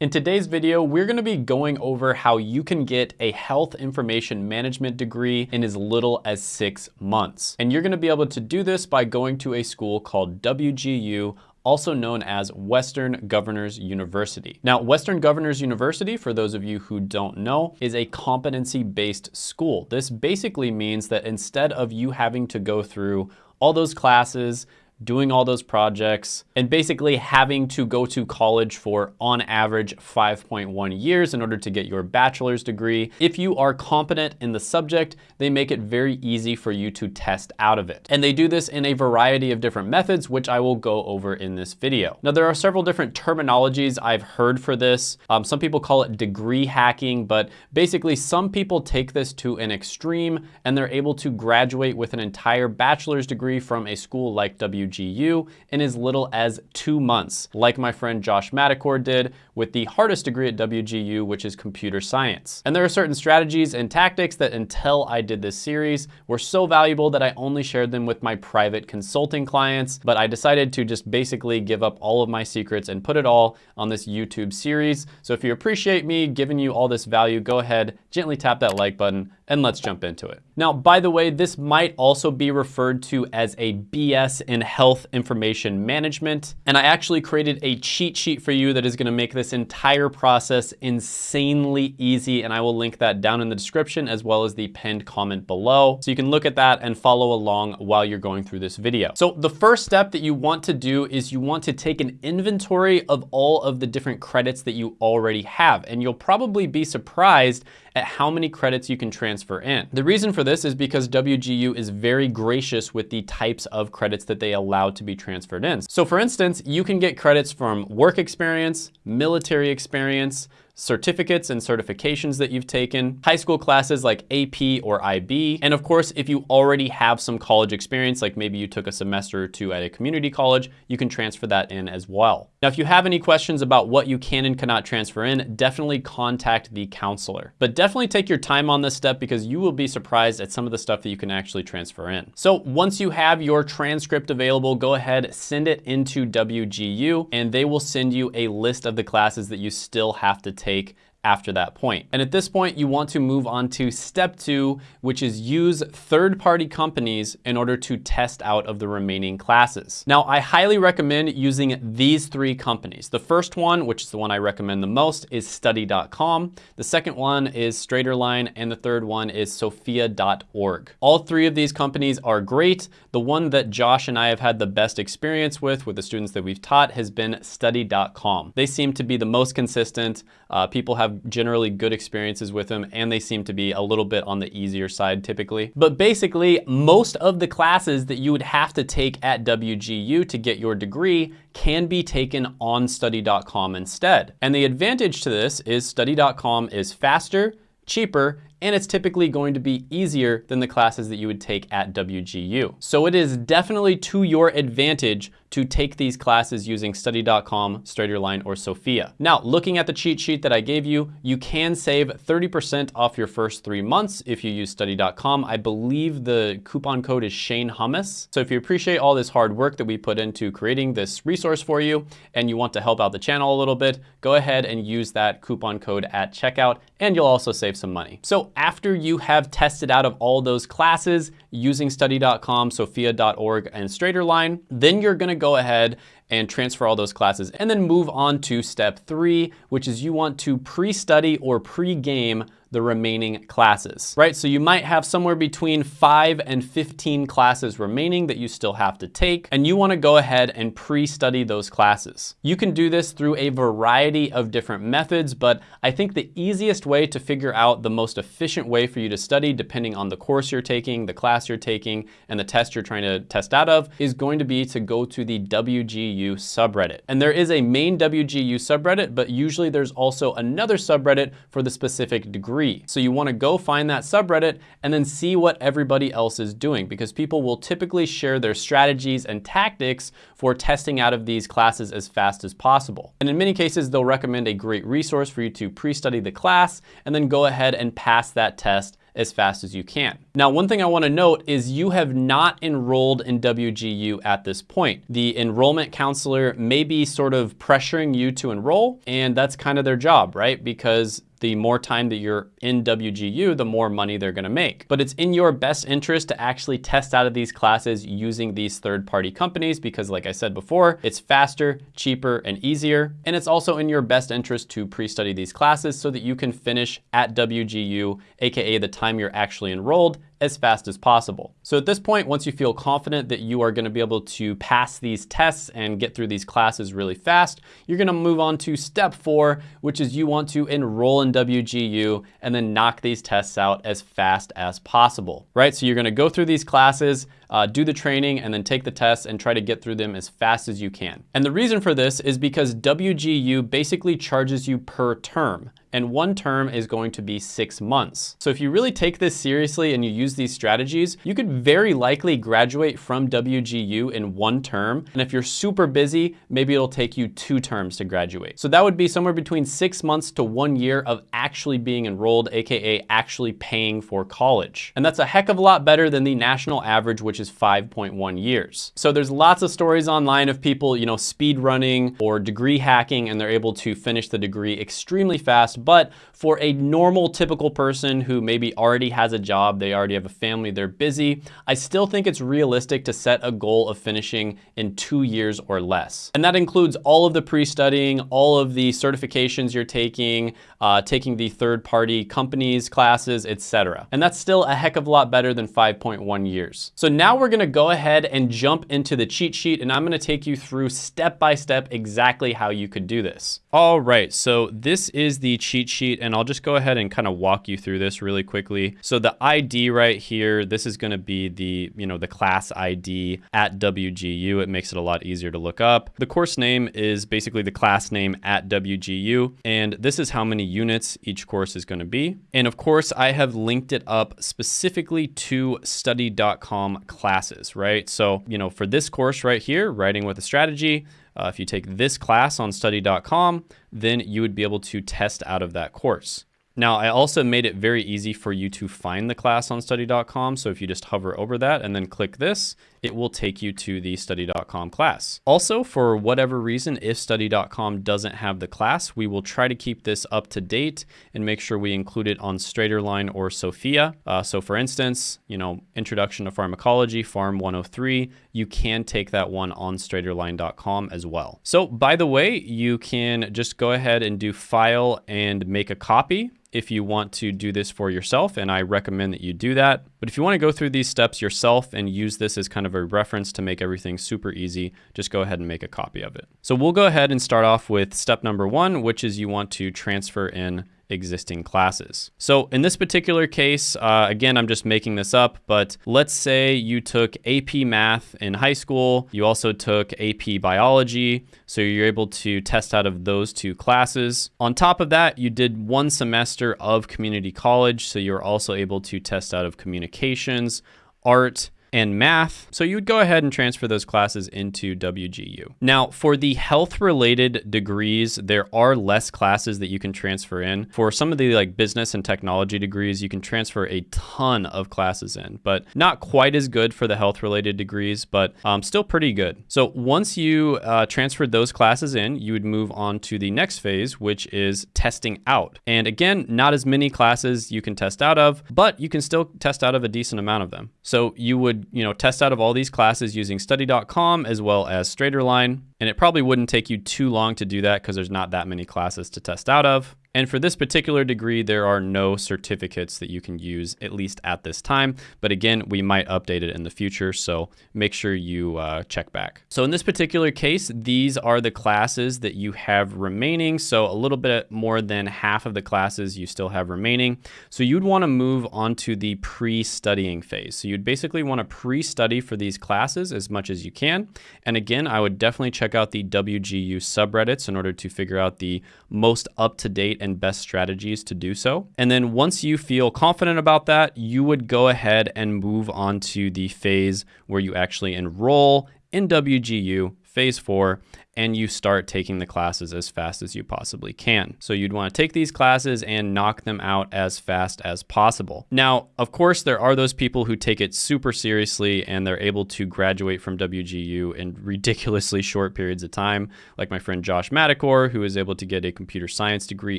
In today's video, we're gonna be going over how you can get a health information management degree in as little as six months. And you're gonna be able to do this by going to a school called WGU also known as Western Governors University. Now, Western Governors University, for those of you who don't know, is a competency-based school. This basically means that instead of you having to go through all those classes, doing all those projects, and basically having to go to college for, on average, 5.1 years in order to get your bachelor's degree. If you are competent in the subject, they make it very easy for you to test out of it. And they do this in a variety of different methods, which I will go over in this video. Now, there are several different terminologies I've heard for this. Um, some people call it degree hacking, but basically some people take this to an extreme and they're able to graduate with an entire bachelor's degree from a school like WGU WGU in as little as two months, like my friend Josh Madakor did with the hardest degree at WGU, which is computer science. And there are certain strategies and tactics that until I did this series were so valuable that I only shared them with my private consulting clients, but I decided to just basically give up all of my secrets and put it all on this YouTube series. So if you appreciate me giving you all this value, go ahead, gently tap that like button, and let's jump into it. Now, by the way, this might also be referred to as a BS in health information management. And I actually created a cheat sheet for you that is gonna make this entire process insanely easy. And I will link that down in the description as well as the pinned comment below. So you can look at that and follow along while you're going through this video. So the first step that you want to do is you want to take an inventory of all of the different credits that you already have. And you'll probably be surprised at how many credits you can transfer in. The reason for this is because WGU is very gracious with the types of credits that they allow to be transferred in. So for instance, you can get credits from work experience, military experience, certificates and certifications that you've taken, high school classes like AP or IB, and of course, if you already have some college experience, like maybe you took a semester or two at a community college, you can transfer that in as well. Now, if you have any questions about what you can and cannot transfer in, definitely contact the counselor. But definitely take your time on this step because you will be surprised at some of the stuff that you can actually transfer in. So once you have your transcript available, go ahead, send it into WGU, and they will send you a list of the classes that you still have to take take after that point. And at this point, you want to move on to step two, which is use third-party companies in order to test out of the remaining classes. Now, I highly recommend using these three companies. The first one, which is the one I recommend the most, is study.com. The second one is Straighterline, and the third one is sophia.org. All three of these companies are great. The one that Josh and I have had the best experience with, with the students that we've taught, has been study.com. They seem to be the most consistent. Uh, people have have generally good experiences with them and they seem to be a little bit on the easier side typically. But basically, most of the classes that you would have to take at WGU to get your degree can be taken on study.com instead. And the advantage to this is study.com is faster, cheaper, and it's typically going to be easier than the classes that you would take at WGU. So it is definitely to your advantage to take these classes using study.com, Straighterline, or Sophia. Now, looking at the cheat sheet that I gave you, you can save 30% off your first three months if you use study.com. I believe the coupon code is Shane Hummus. So if you appreciate all this hard work that we put into creating this resource for you and you want to help out the channel a little bit, go ahead and use that coupon code at checkout and you'll also save some money. So after you have tested out of all those classes using study.com, sophia.org, and Straighterline, then you're gonna go ahead and transfer all those classes and then move on to step three, which is you want to pre-study or pre-game the remaining classes, right? So you might have somewhere between five and 15 classes remaining that you still have to take, and you wanna go ahead and pre-study those classes. You can do this through a variety of different methods, but I think the easiest way to figure out the most efficient way for you to study, depending on the course you're taking, the class you're taking, and the test you're trying to test out of, is going to be to go to the WGU subreddit. And there is a main WGU subreddit, but usually there's also another subreddit for the specific degree free. So you wanna go find that subreddit and then see what everybody else is doing because people will typically share their strategies and tactics for testing out of these classes as fast as possible. And in many cases, they'll recommend a great resource for you to pre-study the class and then go ahead and pass that test as fast as you can. Now, one thing I wanna note is you have not enrolled in WGU at this point. The enrollment counselor may be sort of pressuring you to enroll, and that's kind of their job, right? Because the more time that you're in WGU, the more money they're gonna make. But it's in your best interest to actually test out of these classes using these third-party companies because like I said before, it's faster, cheaper, and easier. And it's also in your best interest to pre-study these classes so that you can finish at WGU, AKA the time you're actually enrolled as fast as possible. So at this point, once you feel confident that you are gonna be able to pass these tests and get through these classes really fast, you're gonna move on to step four, which is you want to enroll in WGU and then knock these tests out as fast as possible, right? So you're gonna go through these classes, uh, do the training, and then take the tests and try to get through them as fast as you can. And the reason for this is because WGU basically charges you per term and one term is going to be six months. So if you really take this seriously and you use these strategies, you could very likely graduate from WGU in one term. And if you're super busy, maybe it'll take you two terms to graduate. So that would be somewhere between six months to one year of actually being enrolled, AKA actually paying for college. And that's a heck of a lot better than the national average, which is 5.1 years. So there's lots of stories online of people, you know, speed running or degree hacking, and they're able to finish the degree extremely fast but for a normal, typical person who maybe already has a job, they already have a family, they're busy, I still think it's realistic to set a goal of finishing in two years or less. And that includes all of the pre-studying, all of the certifications you're taking, uh, taking the third-party companies, classes, etc. And that's still a heck of a lot better than 5.1 years. So now we're gonna go ahead and jump into the cheat sheet and I'm gonna take you through step by step exactly how you could do this. All right, so this is the cheat sheet and I'll just go ahead and kind of walk you through this really quickly. So the ID right here, this is gonna be the, you know, the class ID at WGU. It makes it a lot easier to look up. The course name is basically the class name at WGU. And this is how many units each course is gonna be. And of course, I have linked it up specifically to study.com classes, right? So, you know, for this course right here, writing with a strategy, uh, if you take this class on study.com, then you would be able to test out of that course. Now, I also made it very easy for you to find the class on study.com. So if you just hover over that and then click this, it will take you to the study.com class. Also, for whatever reason, if study.com doesn't have the class, we will try to keep this up to date and make sure we include it on Straighterline or Sophia. Uh, so for instance, you know, Introduction to Pharmacology, Pharm 103, you can take that one on straighterline.com as well. So by the way, you can just go ahead and do file and make a copy if you want to do this for yourself, and I recommend that you do that. But if you want to go through these steps yourself and use this as kind of a reference to make everything super easy, just go ahead and make a copy of it. So we'll go ahead and start off with step number one, which is you want to transfer in existing classes. So in this particular case, uh, again, I'm just making this up, but let's say you took AP Math in high school, you also took AP Biology, so you're able to test out of those two classes. On top of that, you did one semester of community college, so you're also able to test out of communications, art, and math. So you would go ahead and transfer those classes into WGU. Now, for the health related degrees, there are less classes that you can transfer in. For some of the like business and technology degrees, you can transfer a ton of classes in, but not quite as good for the health related degrees, but um, still pretty good. So once you uh, transferred those classes in, you would move on to the next phase, which is testing out. And again, not as many classes you can test out of, but you can still test out of a decent amount of them. So you would you know, test out of all these classes using study.com as well as Straighterline. And it probably wouldn't take you too long to do that because there's not that many classes to test out of. And for this particular degree, there are no certificates that you can use, at least at this time. But again, we might update it in the future, so make sure you uh, check back. So in this particular case, these are the classes that you have remaining. So a little bit more than half of the classes you still have remaining. So you'd wanna move on to the pre-studying phase. So you'd basically wanna pre-study for these classes as much as you can. And again, I would definitely check out the WGU subreddits in order to figure out the most up-to-date and best strategies to do so. And then once you feel confident about that, you would go ahead and move on to the phase where you actually enroll in WGU phase four, and you start taking the classes as fast as you possibly can. So you'd want to take these classes and knock them out as fast as possible. Now, of course, there are those people who take it super seriously and they're able to graduate from WGU in ridiculously short periods of time, like my friend Josh Madakor, who was able to get a computer science degree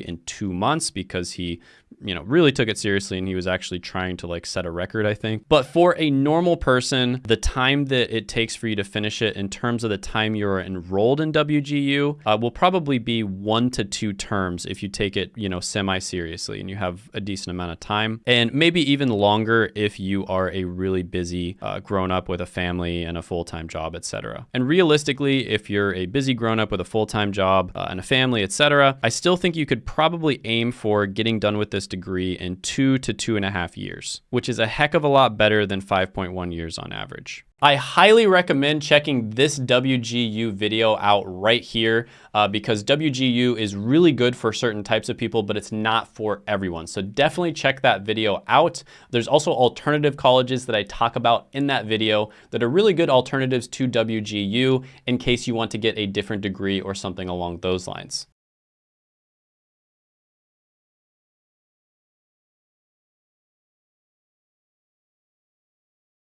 in two months because he you know, really took it seriously and he was actually trying to like set a record, I think. But for a normal person, the time that it takes for you to finish it in terms of the time you're enrolled in WGU uh, will probably be one to two terms if you take it, you know, semi seriously and you have a decent amount of time. And maybe even longer if you are a really busy uh, grown up with a family and a full time job, etc. And realistically, if you're a busy grown up with a full time job uh, and a family, etc., I still think you could probably aim for getting done with this degree in two to two and a half years, which is a heck of a lot better than 5.1 years on average. I highly recommend checking this WGU video out right here uh, because WGU is really good for certain types of people, but it's not for everyone. So definitely check that video out. There's also alternative colleges that I talk about in that video that are really good alternatives to WGU in case you want to get a different degree or something along those lines.